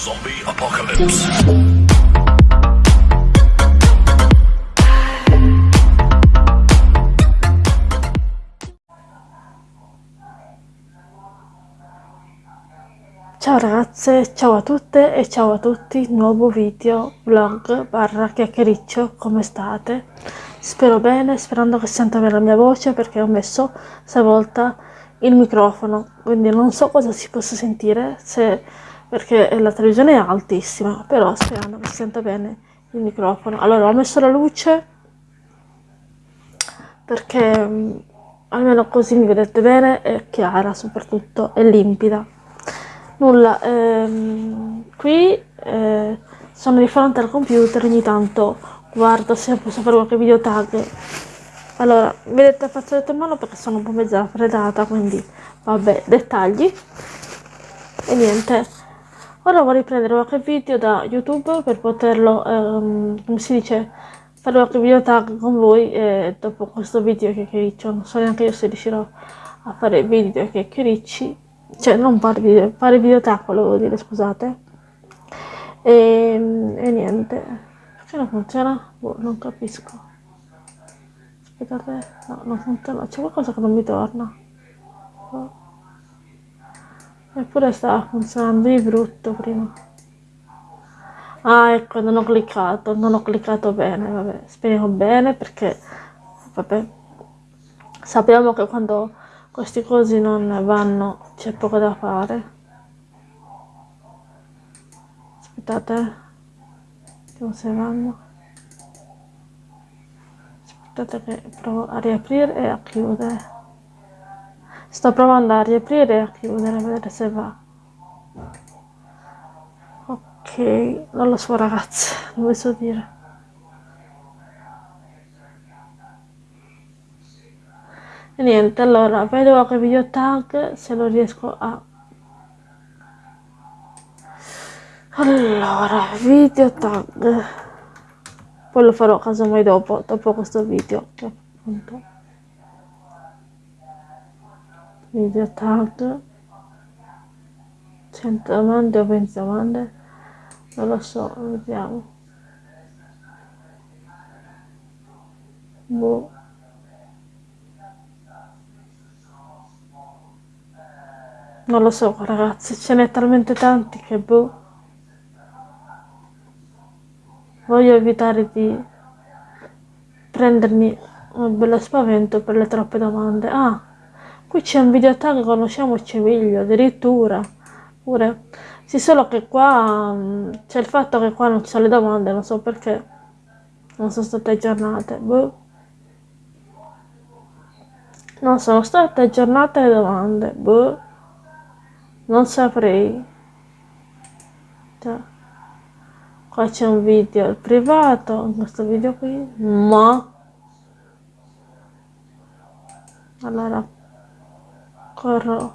Zombie Apocalypse. Ciao ragazze, ciao a tutte e ciao a tutti, nuovo video, vlog, barra chiacchiericcio, come state? Spero bene, sperando che senta bene la mia voce perché ho messo stavolta il microfono, quindi non so cosa si possa sentire, se, perché la televisione è altissima, però sperando che si senta bene il microfono. Allora ho messo la luce perché mm, almeno così mi vedete bene, è chiara soprattutto, è limpida. Nulla, ehm, qui eh, sono di fronte al computer, ogni tanto guardo se posso fare qualche video tag. Allora, vedete il fazzoletto in mano perché sono un po' mezza raffreddata, quindi vabbè, dettagli. E niente, ora vorrei prendere qualche video da YouTube per poterlo, ehm, come si dice, fare qualche video tag con voi e dopo questo video che chiacchiericcio, non so neanche io se riuscirò a fare video che chiacchiericci cioè non fare video, fare video tag volevo dire, scusate. E, e niente, perché non funziona? Boh, non capisco. Aspettate, no, non funziona, c'è qualcosa che non mi torna. Oh. Eppure stava funzionando di brutto prima. Ah, ecco, non ho cliccato, non ho cliccato bene, vabbè, speriamo bene perché, vabbè, sappiamo che quando questi cosi non vanno, c'è poco da fare. Aspettate, vediamo se vanno. Aspettate che provo a riaprire e a chiudere. Sto provando a riaprire e a chiudere, a vedere se va. Ok, non lo so ragazzi, non so dire. E niente, allora vedo qualche video tag se lo riesco a... Allora, video tag. Poi lo farò casomai dopo, dopo questo video. Che appunto. Video tag. 100 domande o 20 domande? Non lo so, vediamo. Boh. Non lo so ragazzi, ce n'è talmente tanti che boh. Voglio evitare di prendermi un bello spavento per le troppe domande. Ah, qui c'è un video tag, conosciamoci meglio, addirittura. Pure. Sì, solo che qua mm, c'è il fatto che qua non ci sono le domande, non so perché. Non sono state aggiornate. Boh. Non sono state aggiornate le domande. Boh. Non saprei. Già. Qua c'è un video privato, in questo video qui, ma... Allora, corro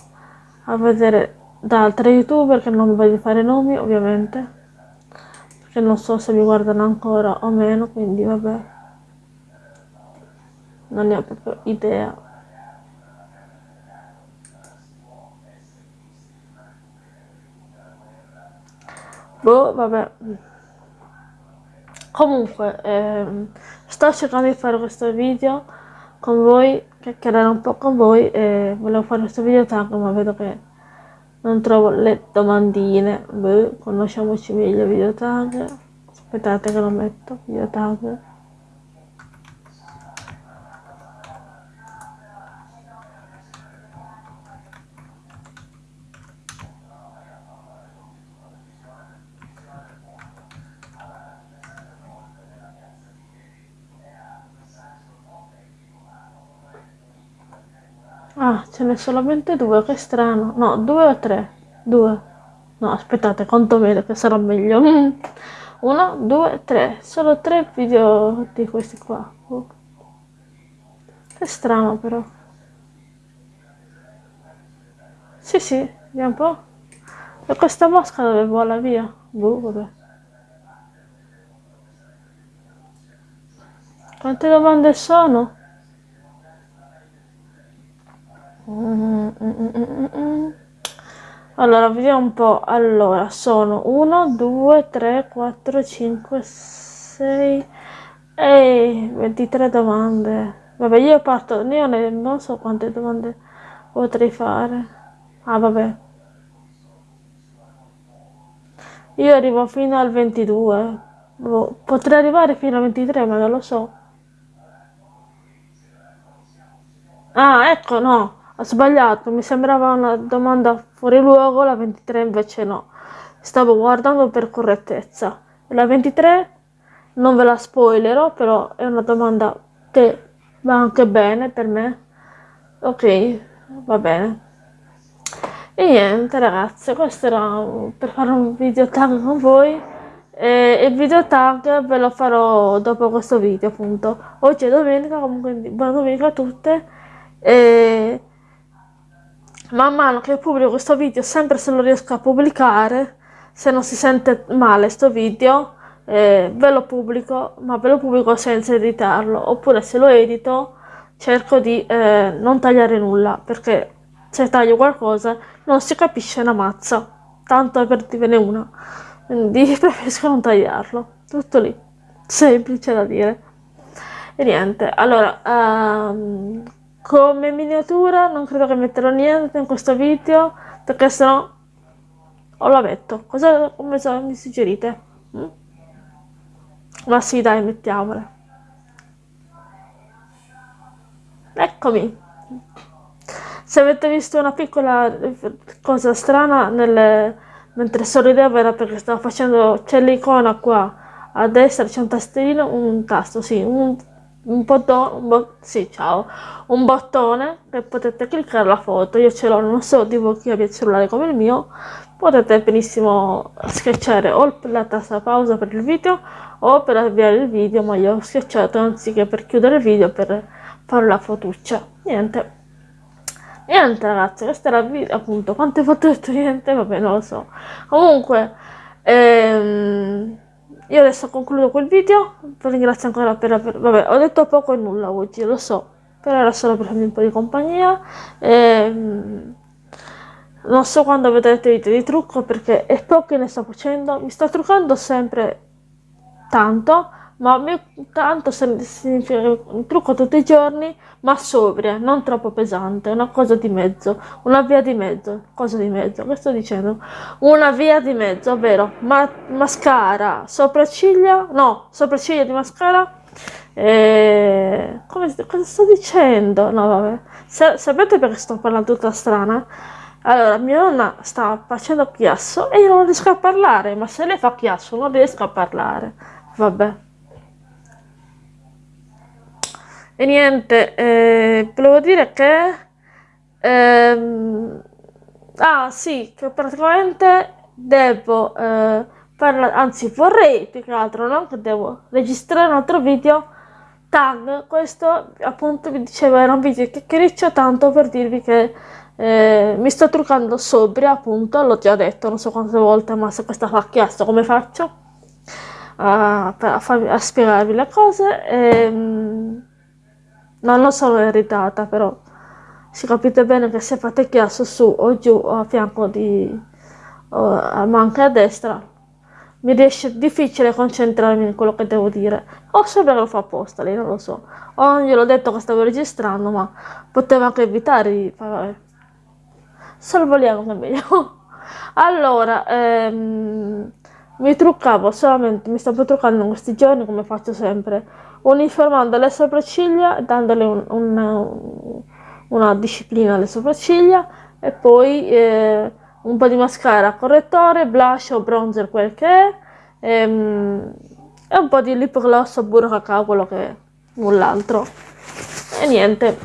a vedere da altri youtuber che non voglio fare nomi, ovviamente. Perché non so se mi guardano ancora o meno, quindi vabbè. Non ne ho proprio idea. Boh, vabbè. Comunque, ehm, sto cercando di fare questo video con voi, chiacchierare un po' con voi e volevo fare questo video tag, ma vedo che non trovo le domandine. Boh, conosciamoci meglio video tag. Aspettate che lo metto, video tag. Ah, ce n'è solamente due, che strano. No, due o tre? Due. No, aspettate, conto bene che sarà meglio. Uno, due, tre. Solo tre video di questi qua. Oh. Che strano però. Sì, sì, vediamo un po'. E questa mosca dove vola via? Boh, vabbè. Quante domande sono? Allora, vediamo un po'. Allora, sono 1, 2, 3, 4, 5, 6 e 23 domande. Vabbè, io parto, io non so quante domande potrei fare. Ah, vabbè. Io arrivo fino al 22. Boh, potrei arrivare fino al 23, ma non lo so. Ah, ecco, no, ho sbagliato, mi sembrava una domanda fuori luogo, la 23 invece no. Stavo guardando per correttezza. La 23 non ve la spoilerò, però è una domanda che va anche bene per me. Ok, va bene. E niente ragazzi, questo era per fare un video tag con voi e il video tag ve lo farò dopo questo video appunto. Oggi è domenica, comunque buona domenica a tutte e man mano che pubblico questo video, sempre se lo riesco a pubblicare, se non si sente male questo video, eh, ve lo pubblico, ma ve lo pubblico senza editarlo, oppure se lo edito cerco di eh, non tagliare nulla, perché se taglio qualcosa non si capisce una mazza, tanto per dirvene una, quindi preferisco non tagliarlo, tutto lì, semplice da dire. E niente, allora, um, come miniatura non credo che metterò niente in questo video perché sennò o la metto. Cosa come so, mi suggerite? Mm? ma sì dai mettiamole. Eccomi. Se avete visto una piccola cosa strana nelle... mentre sorridevo era perché stavo facendo c'è l'icona qua a destra c'è un tastino un tasto sì un un bottone, un bo sì, un bottone che potete cliccare la foto, io ce l'ho, non so di voi chi abbia il cellulare come il mio, potete benissimo schiacciare o la tasta pausa per il video o per avviare il video, ma io ho schiacciato anziché per chiudere il video per fare la fotuccia, niente. Niente ragazzi, questa era video, appunto, quante foto ho detto niente, vabbè non lo so. Comunque, ehm io adesso concludo quel video, vi ringrazio ancora per aver... Vabbè, ho detto poco e nulla oggi, lo so, però era solo per farmi un po' di compagnia. E, ehm, non so quando vedrete video di trucco perché è poco che ne sto facendo, mi sto truccando sempre tanto, ma tanto significa che trucco tutti i giorni, ma sobria, non troppo pesante, una cosa di mezzo, una via di mezzo, cosa di mezzo, che sto dicendo? Una via di mezzo, ovvero ma mascara, sopracciglia, no, sopracciglia di mascara, e... Come, cosa sto dicendo? No, vabbè. Sa sapete perché sto parlando tutta strana? Allora, mia nonna sta facendo chiasso e io non riesco a parlare, ma se lei fa chiasso non riesco a parlare. Vabbè. E niente, eh, volevo dire che... Ehm, ah sì, che praticamente devo eh, parlare, anzi vorrei più che altro, no? Che devo registrare un altro video tag, questo appunto vi dicevo era un video chiacchiericcio tanto per dirvi che eh, mi sto truccando sobria appunto, l'ho già detto non so quante volte, ma se questa fa chiasso come faccio a, a, a spiegarvi le cose? Ehm, non lo sono irritata, però si capite bene che se fate chiasso su o giù o a fianco di... O, ma anche a destra, mi riesce difficile concentrarmi in quello che devo dire. O sembra che lo fa apposta, lei non lo so. O non gliel'ho detto che stavo registrando, ma potevo anche evitare di... Vabbè. Sorvoliamo che è meglio. allora, ehm, mi truccavo solamente, mi stavo truccando in questi giorni come faccio sempre uniformando le sopracciglia, dandole un, un, una disciplina alle sopracciglia e poi eh, un po' di mascara correttore, blush o bronzer quel che è ehm, e un po' di lip gloss o burro cacao, quello che è, null'altro. E niente.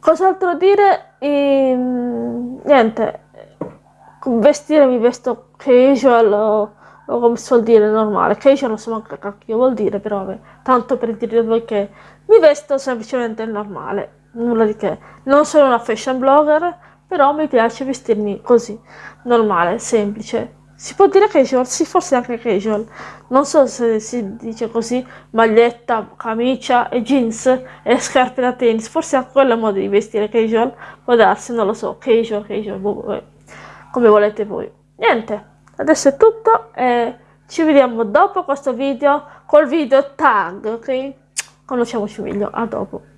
Cos'altro dire? E, niente. Vestire mi vesto casual o o come si vuol dire normale, che io non so manco che vuol dire, però vabbè, tanto per dire voi che mi vesto semplicemente normale, nulla di che. Non sono una fashion blogger, però mi piace vestirmi così, normale, semplice, si può dire casual? Sì, forse anche casual. Non so se si dice così, maglietta, camicia e jeans e scarpe da tennis. Forse anche quello è modo di vestire casual. Può darsi, non lo so, casual, casual, boh, come volete voi. Niente, adesso è tutto e ci vediamo dopo questo video col video tag, ok? Conosciamoci meglio, a dopo.